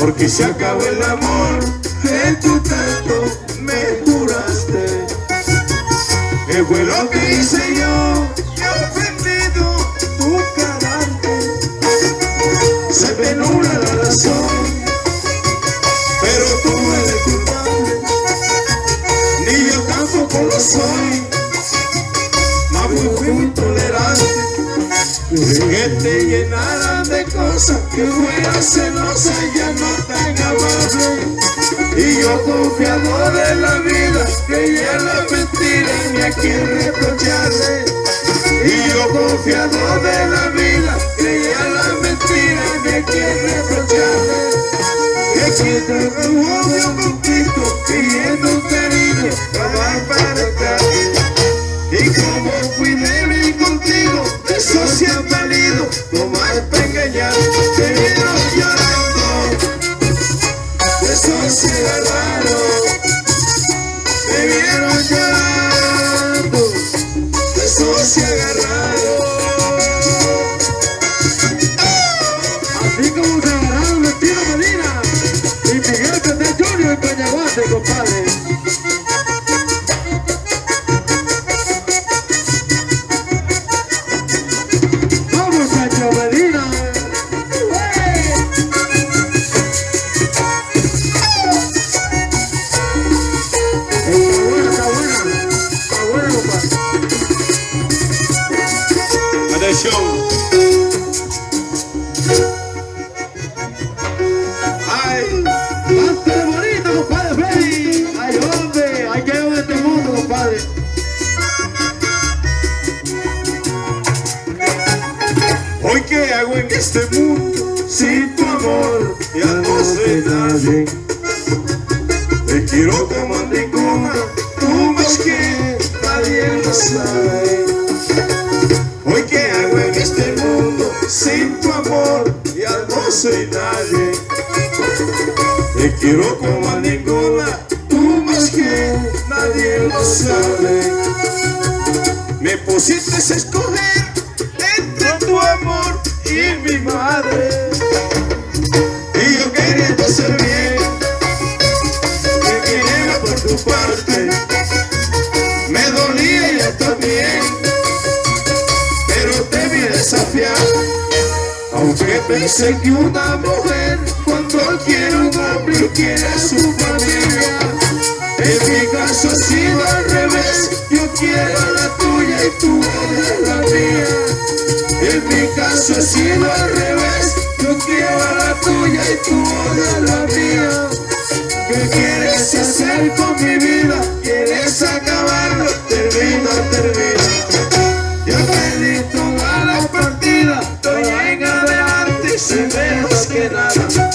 porque se acabó el amor en tu tanto me juraste. Que fue lo que hice yo que he ofendido tu carácter. Se me nula la razón pero tú eres culpable. Ni yo tampoco lo soy que fuera celosa y ya no tan amable. Y yo confiado de la vida creía la mentira ni a quien reprocharle. Y yo confiado de la vida creía la mentira ni a quien reprocharle. Que quien te un poquito pidiendo un cariño para para y como fui débil contigo eso se ha valido no más para engañar se agarraron te vieron llorando eso se agarraron este mundo sin tu amor ya no sé nadie. Te quiero como a ninguna, tú más que nadie lo sabe. Hoy qué hago en este mundo sin tu amor ya no soy nadie. Te quiero como a ninguna, tú más que nadie lo sabe. Me pusiste a escoger y mi madre. Y yo queriendo ser bien, que viniera por tu parte. Me dolía yo también, pero te vi desafiar. Aunque pensé que una mujer cuando quiere un hombre quiere su familia la tuya y tú odias la mía En mi caso ha sido al revés Yo quiero a la tuya y tú odias la mía ¿Qué quieres hacer con mi vida? ¿Quieres acabarlo? Termina, termina yo perdí toda la partida, estoy en adelante sé menos que nada.